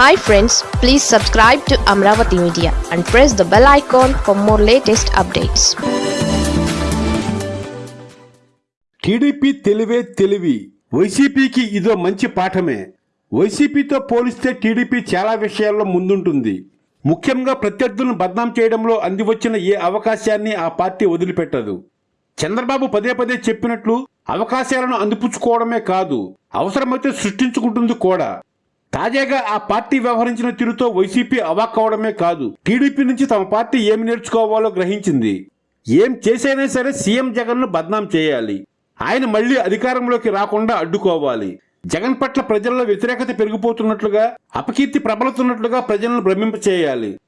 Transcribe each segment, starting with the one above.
Hi friends please subscribe to Amaravati media and press the bell icon for more latest updates TDP తెలివే తెలివి. వైసీపీకి ఇదో మంచి పాఠమే. వైసీపీతో పోలిస్తే TDP చాలా విషయాల్లో ముందుంటుంది. ముఖ్యంగా ప్రత్యర్థులను బద్నాం చేయడంలో అందివచ్చిన ఏ అవకాశాన్ని ఆ పార్టీ వదిలిపెట్టదు. చంద్రబాబు పదే పదే చెప్పినట్లు అవకాశాలను అందిపుచ్చుకోవడమే కాదు అవసరమైతే సృష్టించుకుంటుంది కూడా. తాజాగా ఆ పార్టీ వ్యవహరించిన తీరుతో వైసీపీ అవాక్కవడమే కాదు టీడీపీ నుంచి తమ పార్టీ ఏమి నేర్చుకోవాలో గ్రహించింది. ఏం చేసైనా సరే సీఎం జగన్ను బద్నాం చేయాలి. ఆయన మళ్ళీ అధికారంలోకి రాకుండా అడ్డుకోవాలి. జగన్ పట్ల ప్రజల్లో వ్యతిరేకత పెరిగిపోతున్నట్లుగా అపకీర్తి ప్రబలుతున్నట్లుగా ప్రజలను భ్రమింప చేయాలి.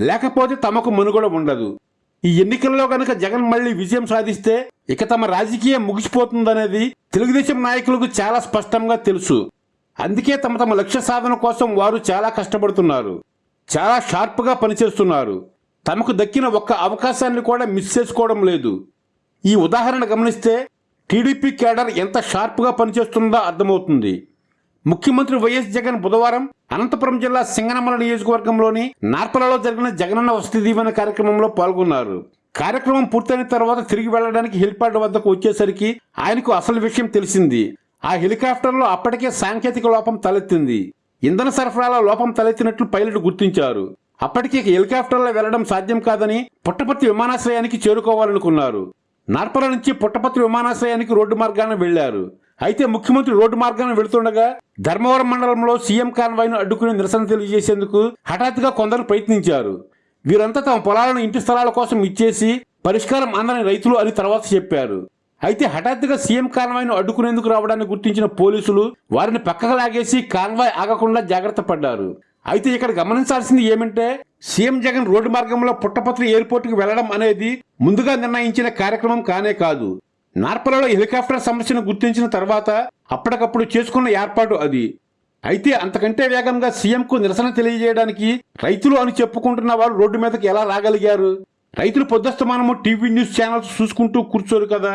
లేకపోతే తమకు మనుగడ ఉండదు. ఈ ఎన్నికల్లో గనక జగన్ మళ్ళీ విజయం సాధిస్తే ఇక తమ రాజకీయం ముగిసిపోతుందనేది తెలుగుదేశం నాయకులకు చాలా స్పష్టంగా తెలుసు. అందుకే తమ తమ లక్ష్య సాధన కోసం వారు చాలా కష్టపడుతున్నారు. చాలా షార్ప్గా పనిచేస్తున్నారు. తమకు దక్కిన ఒక్క అవకాశాన్ని కూడా మిస్ చేసుకోవడం లేదు. ఈ ఉదాహరణ గమనిస్తే టీడీపీ కేడర్ ఎంత షార్ప్గా పనిచేస్తుందో అర్థమవుతుంది. ముఖ్యమంత్రి వైఎస్ జగన్ బుధవారం అనంతపురం జిల్లా సింగనమల నియోజకవర్గంలోని నార్పలలో జరిగిన జగనన్న వసతి దీవెన కార్యక్రమంలో పాల్గొన్నారు. కార్యక్రమం పూర్తయిన తర్వాత తిరిగి వెళ్ళడానికి హెలిప్యాడ్ వద్దకు వచ్చేసరికి ఆయనకు అసలు విషయం తెలిసింది. ఆ హెలికాప్టర్లో అప్పటికే సాంకేతిక లోపం తలెత్తింది. ఇంధన సరఫరాలో లోపం తలెత్తినట్లు పైలట్ గుర్తించారు. అప్పటికే హెలికాప్టర్లో వెళ్ళడం సాధ్యం కాదని పుట్టపర్తి విమానాశ్రయానికి చేరుకోవాలనుకున్నారు. నార్పల నుంచి పుట్టపర్తి విమానాశ్రయానికి రోడ్డు మార్గాన వెళ్ళారు. అయితే ముఖ్యమంత్రి రోడ్డు మార్గాన వెళుతుండగా ధర్మవరం మండలంలో సీఎం కాన్వాయ్ను అడ్డుకుని నిరసన తెలియజేసేందుకు హఠాత్తుగా కొందరు ప్రయత్నించారు. వీరంతా తమ పొలాలను ఇంటి స్థలాల కోసం ఇచ్చేసి పరిష్కారం అందని రైతులు అని తర్వాత చెప్పారు. అయితే హఠాత్తుగా సీఎం కాన్వాయ్ను అడ్డుకునేందుకు రావడాన్ని గుర్తించిన పోలీసులు వారిని పక్కకు లాగేసి కాన్వాయ్ ఆగకుండా జాగ్రత్త పడ్డారు. అయితే ఇక్కడ గమనించాల్సింది ఏమంటే సీఎం జగన్ రోడ్డు మార్గంలో పుట్టపత్రి ఎయిర్పోర్ట్కి వెళ్ళడం అనేది ముందుగా నిర్ణయించిన కార్యక్రమం కానే కాదు. నార్పలలో హెలికాప్టర్ సమస్యను గుర్తించిన తర్వాత అప్పటికప్పుడు చేసుకున్న ఏర్పాటు అది. అయితే అంతకంటే వేగంగా సీఎంకు నిరసన తెలియజేయడానికి రైతులు అని చెప్పుకుంటున్న వారు రోడ్డు మీదకి ఎలా రాగలిగారు రైతులు పొద్దుస్తమానము టీవీ న్యూస్ ఛానల్స్ చూసుకుంటూ కూర్చోరు కదా.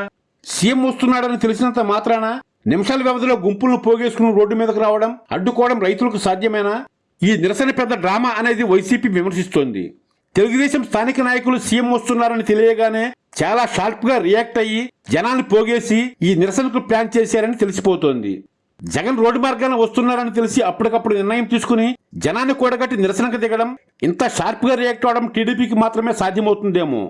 సీఎం వస్తున్నాడని తెలిసినంత మాత్రాన నిమిషాల వ్యవధిలో గుంపులను పోగేసుకుని రోడ్డు మీదకు రావడం అడ్డుకోవడం రైతులకు సాధ్యమేనా? ఈ నిరసన పెద్ద డ్రామా అనేది వైసీపీ విమర్శిస్తోంది. తెలుగుదేశం స్థానిక నాయకులు సీఎం వస్తున్నారని తెలియగానే చాలా షార్ప్గా రియాక్ట్ అయ్యి జనాన్ని పోగేసి ఈ నిరసనకు ప్లాన్ చేశారని తెలిసిపోతోంది. జగన్ రోడ్డు మార్గాన వస్తున్నారని తెలిసి అప్పటికప్పుడు నిర్ణయం తీసుకుని జనాన్ని కూడగట్టి నిరసనకు దిగడం ఇంత షార్ప్గా రియాక్ట్ అవడం టీడీపీకి మాత్రమే సాధ్యమవుతుందేమో?